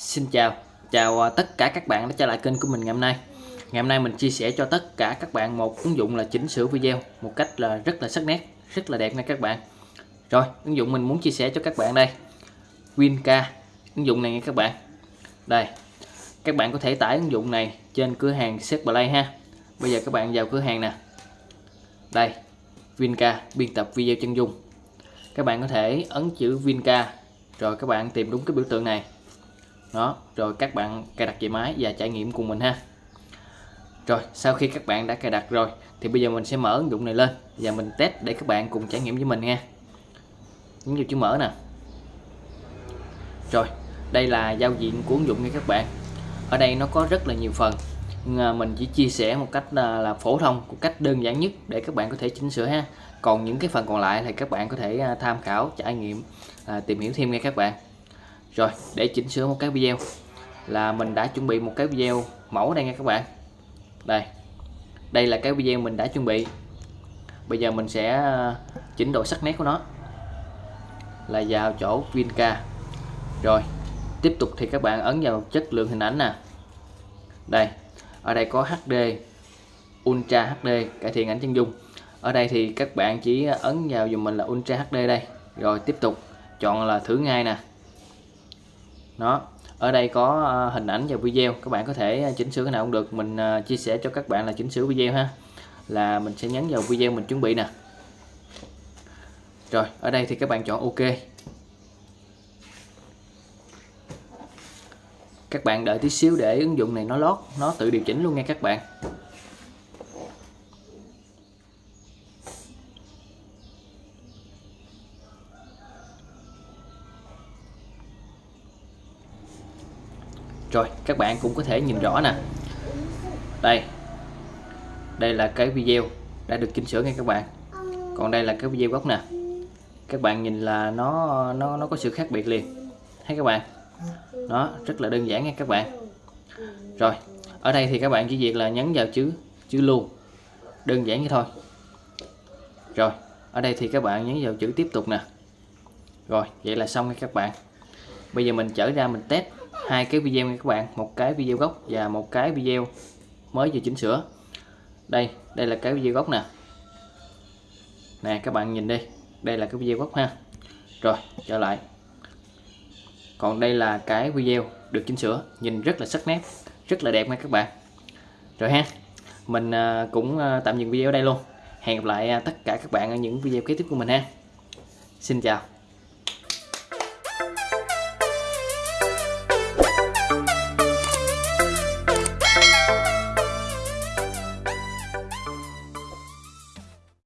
Xin chào, chào à, tất cả các bạn đã trở lại kênh của mình ngày hôm nay. Ngày hôm nay mình chia sẻ cho tất cả các bạn một ứng dụng là chỉnh sửa video Một cách là rất là sắc nét, rất là đẹp nha các bạn. Rồi, ứng dụng mình muốn chia sẻ cho các bạn đây. Winca, ứng dụng này nha các bạn. Đây, các bạn có thể tải ứng dụng này trên cửa hàng Play ha. Bây giờ các bạn vào cửa hàng nè. Đây, Winca, biên tập video chân dung. Các bạn có thể ấn chữ Winca Rồi các bạn tìm đúng cái biểu tượng này đó rồi các bạn cài đặt về máy và trải nghiệm cùng mình ha. Rồi sau khi các bạn đã cài đặt rồi thì bây giờ mình sẽ mở ứng dụng này lên và mình test để các bạn cùng trải nghiệm với mình nha. Nhấn vào chữ mở nè. Rồi đây là giao diện của ứng dụng nha các bạn. Ở đây nó có rất là nhiều phần. À, mình chỉ chia sẻ một cách là, là phổ thông một cách đơn giản nhất để các bạn có thể chỉnh sửa ha. Còn những cái phần còn lại thì các bạn có thể à, tham khảo trải nghiệm à, tìm hiểu thêm nha các bạn rồi, để chỉnh sửa một cái video. Là mình đã chuẩn bị một cái video mẫu đây nha các bạn. Đây. Đây là cái video mình đã chuẩn bị. Bây giờ mình sẽ ờ, chỉnh độ sắc nét của nó. Là vào chỗ Vinca. Rồi, tiếp tục thì các bạn ấn vào chất lượng hình ảnh nè. Đây. Ở đây có HD Ultra HD cải thiện ảnh chân dung. Ở đây thì các bạn chỉ ấn vào dùm mình là Ultra HD đây. Rồi, tiếp tục. Chọn là thử ngay nè đó, ở đây có ờ, hình ảnh và video, các bạn có thể ờ, chỉnh sửa cái nào cũng được. Mình ờ, chia sẻ cho các bạn là chỉnh sửa video ha. Là mình sẽ nhấn vào video mình chuẩn bị nè. Rồi, ở đây thì các bạn chọn ok. Các bạn đợi tí xíu để ứng dụng này nó lót, nó tự điều chỉnh luôn nha các bạn. Rồi, các bạn cũng có thể nhìn rõ nè. Đây. Đây là cái video đã được chỉnh sửa ngay các bạn. Còn đây là cái video gốc nè. Các bạn nhìn là nó nó nó có sự khác biệt liền. Thấy các bạn? Nó rất là đơn giản nha các bạn. Rồi, ở đây thì các bạn chỉ việc là nhấn vào chữ chữ lưu. Đơn giản như thôi. Rồi, ở đây thì các bạn nhấn vào chữ tiếp tục nè. Rồi, vậy là xong nha các bạn. Bây giờ mình trở ra mình test hai cái video nha các bạn, một cái video gốc và một cái video mới vừa chỉnh sửa. Đây đây là cái video gốc nè. Nè, các bạn nhìn đi, đây là cái video gốc ha. Rồi, trở lại. Còn đây là cái video được chỉnh sửa, nhìn rất là sắc nét, rất là đẹp nha các bạn. Rồi ha, mình à, cũng à, tạm dừng video ở đây luôn. Hẹn gặp lại à, tất cả các bạn ở những video kế tiếp của mình ha. Xin chào.